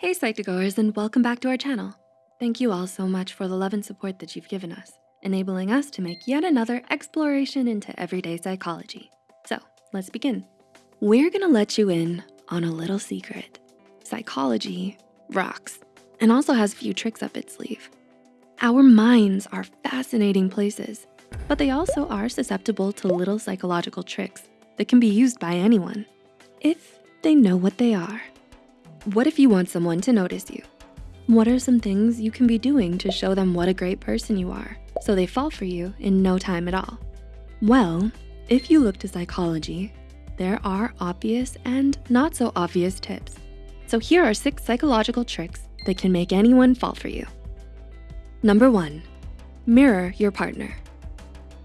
Hey Psych2Goers and welcome back to our channel. Thank you all so much for the love and support that you've given us, enabling us to make yet another exploration into everyday psychology. So let's begin. We're gonna let you in on a little secret. Psychology rocks and also has a few tricks up its sleeve. Our minds are fascinating places, but they also are susceptible to little psychological tricks that can be used by anyone if they know what they are. What if you want someone to notice you? What are some things you can be doing to show them what a great person you are so they fall for you in no time at all? Well, if you look to psychology, there are obvious and not so obvious tips. So here are six psychological tricks that can make anyone fall for you. Number one, mirror your partner.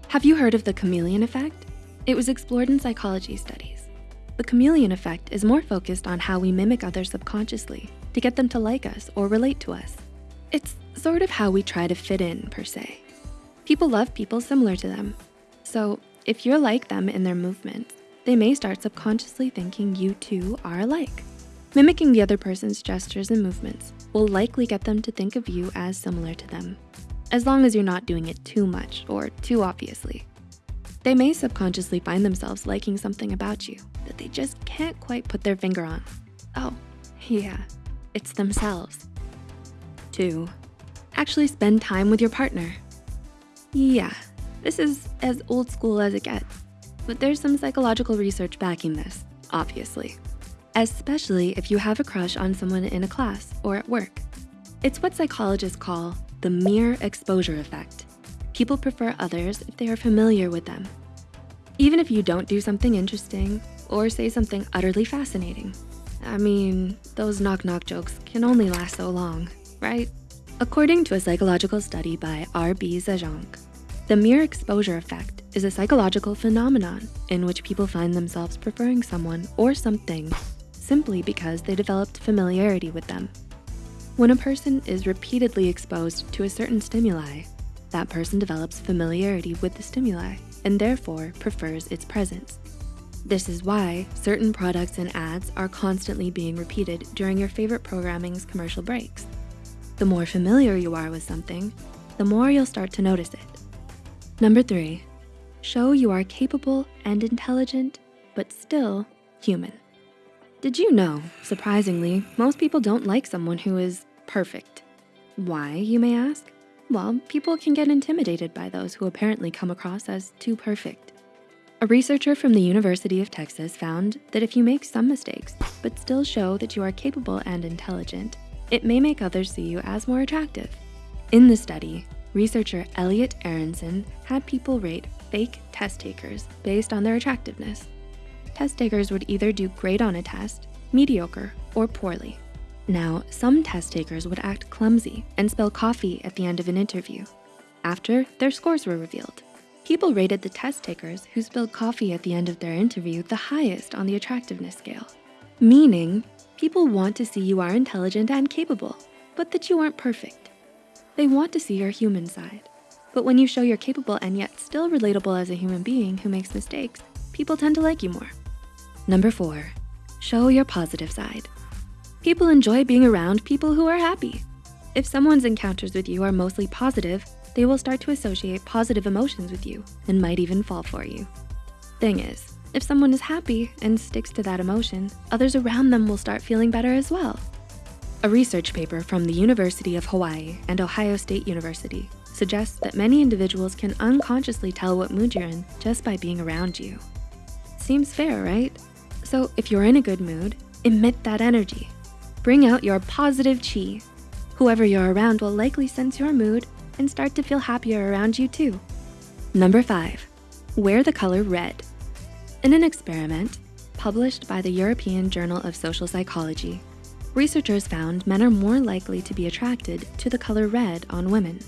Have you heard of the chameleon effect? It was explored in psychology studies. The chameleon effect is more focused on how we mimic others subconsciously to get them to like us or relate to us. It's sort of how we try to fit in per se. People love people similar to them. So if you're like them in their movements, they may start subconsciously thinking you two are alike. Mimicking the other person's gestures and movements will likely get them to think of you as similar to them, as long as you're not doing it too much or too obviously. They may subconsciously find themselves liking something about you that they just can't quite put their finger on. Oh, yeah, it's themselves. Two, actually spend time with your partner. Yeah, this is as old school as it gets, but there's some psychological research backing this, obviously. Especially if you have a crush on someone in a class or at work. It's what psychologists call the mere exposure effect. People prefer others if they are familiar with them. Even if you don't do something interesting or say something utterly fascinating. I mean, those knock-knock jokes can only last so long, right? According to a psychological study by R.B. Zajonc, the mere exposure effect is a psychological phenomenon in which people find themselves preferring someone or something simply because they developed familiarity with them. When a person is repeatedly exposed to a certain stimuli, that person develops familiarity with the stimuli and therefore prefers its presence. This is why certain products and ads are constantly being repeated during your favorite programming's commercial breaks. The more familiar you are with something, the more you'll start to notice it. Number three, show you are capable and intelligent, but still human. Did you know, surprisingly, most people don't like someone who is perfect. Why, you may ask? Well, people can get intimidated by those who apparently come across as too perfect. A researcher from the University of Texas found that if you make some mistakes, but still show that you are capable and intelligent, it may make others see you as more attractive. In the study, researcher Elliot Aronson had people rate fake test takers based on their attractiveness. Test takers would either do great on a test, mediocre, or poorly. Now, some test takers would act clumsy and spell coffee at the end of an interview. After, their scores were revealed. People rated the test takers who spilled coffee at the end of their interview the highest on the attractiveness scale. Meaning, people want to see you are intelligent and capable, but that you aren't perfect. They want to see your human side. But when you show you're capable and yet still relatable as a human being who makes mistakes, people tend to like you more. Number four, show your positive side. People enjoy being around people who are happy. If someone's encounters with you are mostly positive, they will start to associate positive emotions with you and might even fall for you. Thing is, if someone is happy and sticks to that emotion, others around them will start feeling better as well. A research paper from the University of Hawaii and Ohio State University suggests that many individuals can unconsciously tell what mood you're in just by being around you. Seems fair, right? So if you're in a good mood, emit that energy Bring out your positive chi. Whoever you're around will likely sense your mood and start to feel happier around you too. Number five, wear the color red. In an experiment published by the European Journal of Social Psychology, researchers found men are more likely to be attracted to the color red on women.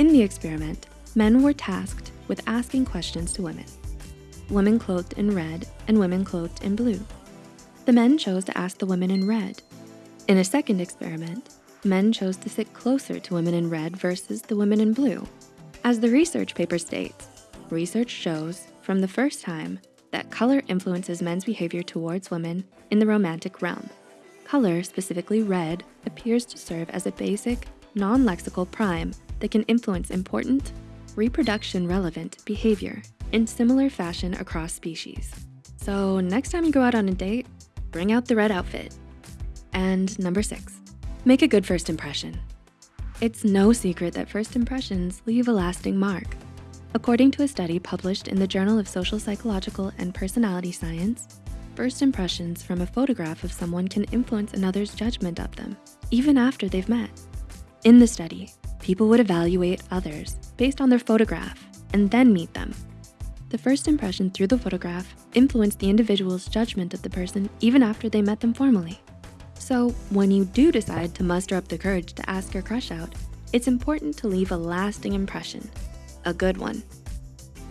In the experiment, men were tasked with asking questions to women, women clothed in red and women clothed in blue. The men chose to ask the women in red in a second experiment, men chose to sit closer to women in red versus the women in blue. As the research paper states, research shows from the first time that color influences men's behavior towards women in the romantic realm. Color, specifically red, appears to serve as a basic, non-lexical prime that can influence important, reproduction relevant behavior in similar fashion across species. So next time you go out on a date, bring out the red outfit. And number six, make a good first impression. It's no secret that first impressions leave a lasting mark. According to a study published in the Journal of Social Psychological and Personality Science, first impressions from a photograph of someone can influence another's judgment of them, even after they've met. In the study, people would evaluate others based on their photograph and then meet them. The first impression through the photograph influenced the individual's judgment of the person even after they met them formally. So when you do decide to muster up the courage to ask your crush out, it's important to leave a lasting impression, a good one.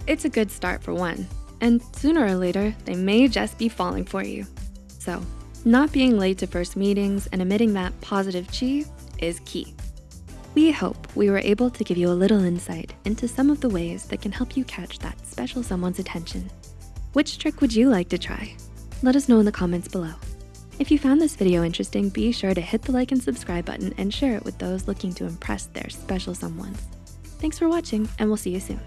It's a good start for one, and sooner or later, they may just be falling for you. So not being late to first meetings and emitting that positive chi is key. We hope we were able to give you a little insight into some of the ways that can help you catch that special someone's attention. Which trick would you like to try? Let us know in the comments below. If you found this video interesting, be sure to hit the like and subscribe button and share it with those looking to impress their special someones. Thanks for watching and we'll see you soon.